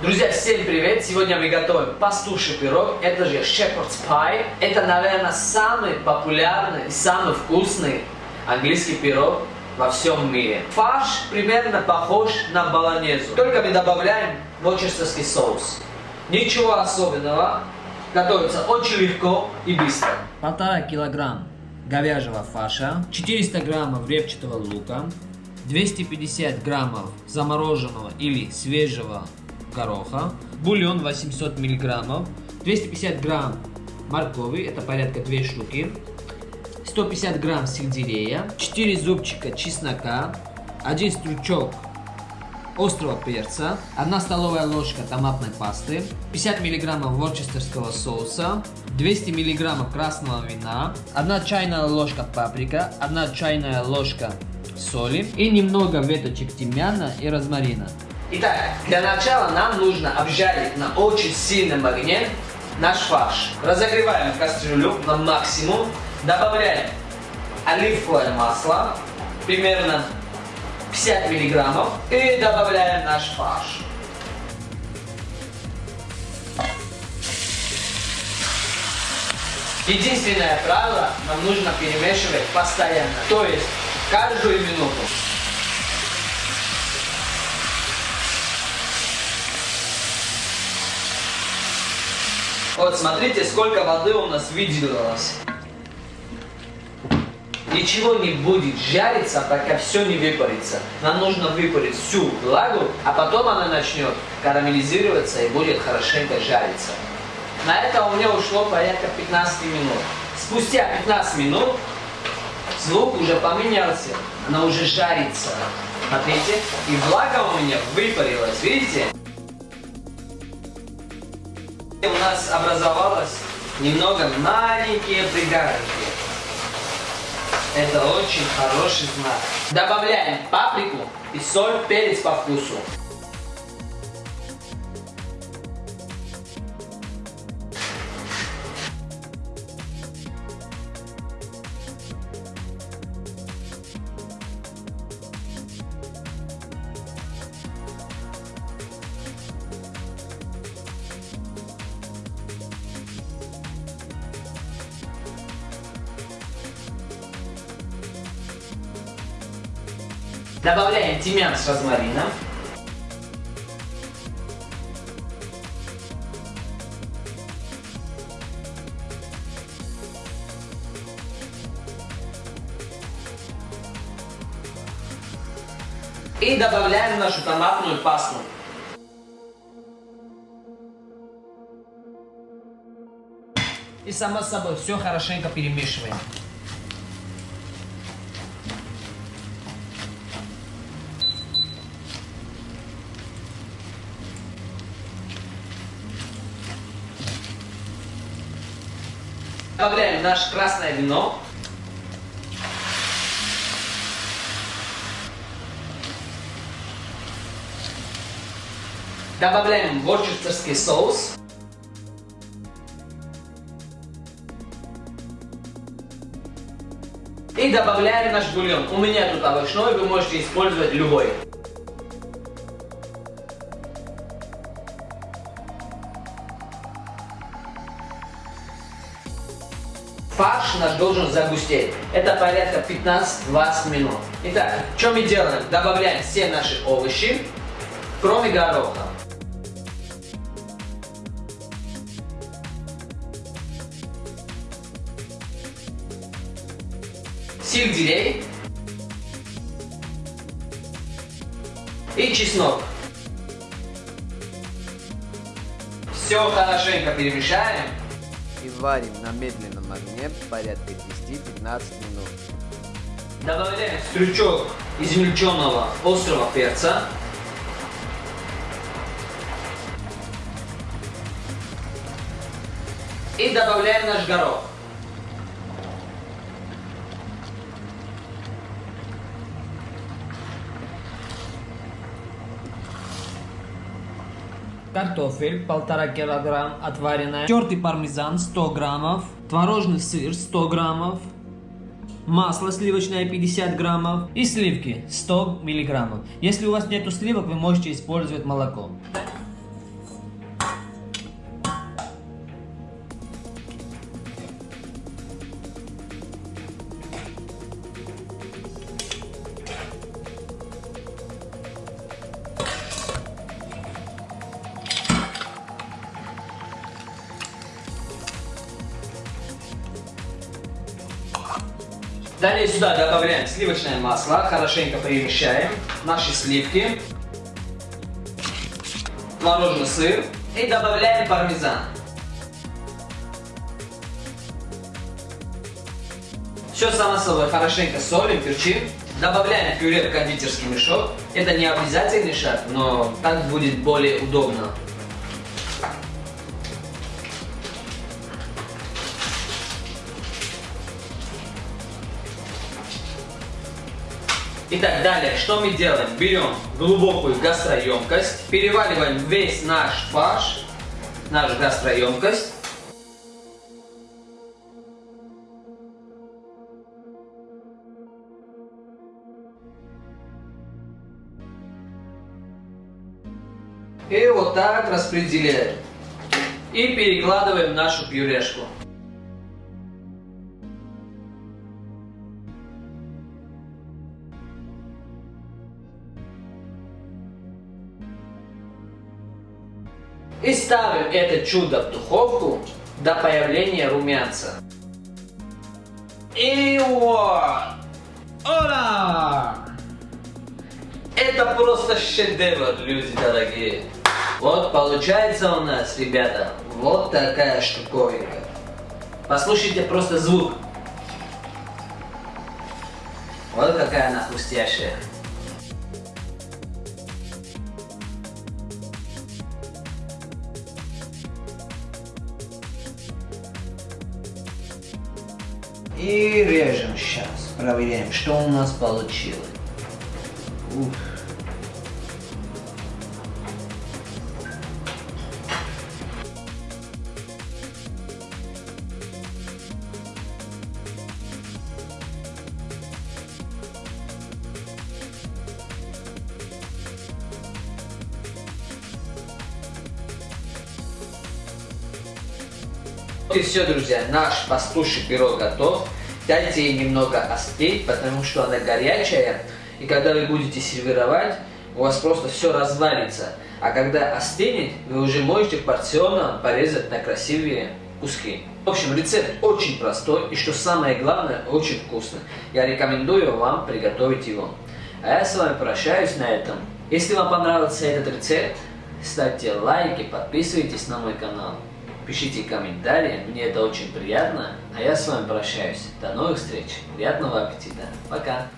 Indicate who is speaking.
Speaker 1: Друзья, всем привет! Сегодня мы готовим пастуший пирог, это же shepherd's pie. Это, наверное, самый популярный и самый вкусный английский пирог во всем мире. Фарш примерно похож на баланезу, только мы добавляем ворчестерский соус. Ничего особенного, готовится очень легко и быстро. Полтора килограмм говяжьего фарша, 400 граммов репчатого лука, 250 граммов замороженного или свежего гороха, бульон 800 миллиграммов, 250 грамм моркови, это порядка 2 штуки, 150 грамм сельдерея, 4 зубчика чеснока, 1 стручок острого перца, 1 столовая ложка томатной пасты, 50 миллиграммов ворчестерского соуса, 200 миллиграммов красного вина, 1 чайная ложка паприка, 1 чайная ложка соли и немного веточек тимьяна и розмарина. Итак, для начала нам нужно обжарить на очень сильном огне наш фарш. Разогреваем кастрюлю на максимум, добавляем оливковое масло, примерно 50 миллиграммов, и добавляем наш фарш. Единственное правило, нам нужно перемешивать постоянно, то есть каждую минуту. Вот смотрите, сколько воды у нас выделилось. Ничего не будет жариться, пока все не выпарится. Нам нужно выпарить всю влагу, а потом она начнет карамелизироваться и будет хорошенько жариться. На это у меня ушло порядка 15 минут. Спустя 15 минут звук уже поменялся, она уже жарится. Смотрите, и влага у меня выпарилась, видите? У нас образовалось немного маленькие пригарки. Это очень хороший знак. Добавляем паприку и соль, перец по вкусу. Добавляем тимьян с розмарином. И добавляем нашу томатную пасту. И само собой все хорошенько перемешиваем. Добавляем наше красное вино. Добавляем ворчестерский соус. И добавляем наш бульон. У меня тут овощной, вы можете использовать любой. Фарш наш должен загустеть. Это порядка 15-20 минут. Итак, что мы делаем? Добавляем все наши овощи, кроме гороха. Сельдерей и чеснок. Все хорошенько перемешаем
Speaker 2: и варим на медленном огне порядка 10-15 минут.
Speaker 1: Добавляем стручок измельченного острого перца. И добавляем наш горох. картофель полтора килограмм отваренная, тертый пармезан 100 граммов, творожный сыр 100 граммов, масло сливочное 50 граммов и сливки 100 миллиграммов. Если у вас нету сливок, вы можете использовать молоко. Далее сюда добавляем сливочное масло, хорошенько перемещаем наши сливки, творожный сыр и добавляем пармезан. Все само собой хорошенько солим, перчим. Добавляем пюре в кондитерский мешок. Это не обязательный шаг, но так будет более удобно. Итак, далее, что мы делаем? Берем глубокую гастроемкость, переваливаем весь наш фарш, нашу гастроемкость. И вот так распределяем. И перекладываем нашу пюрешку. И ставим это чудо в духовку до появления румянца. И вот! Ола! Это просто шедевр, люди дорогие. Вот получается у нас, ребята, вот такая штуковинка. Послушайте просто звук. Вот какая она хрустящая. И режем сейчас. Проверяем, что у нас получилось. Уф. И все, друзья, наш пастуший пирог готов. Дайте ей немного остыть, потому что она горячая. И когда вы будете сервировать, у вас просто все развалится. А когда остынет, вы уже можете порционно порезать на красивые куски. В общем, рецепт очень простой и, что самое главное, очень вкусный. Я рекомендую вам приготовить его. А я с вами прощаюсь на этом. Если вам понравился этот рецепт, ставьте лайки, подписывайтесь на мой канал. Пишите комментарии, мне это очень приятно. А я с вами прощаюсь. До новых встреч. Приятного аппетита. Пока.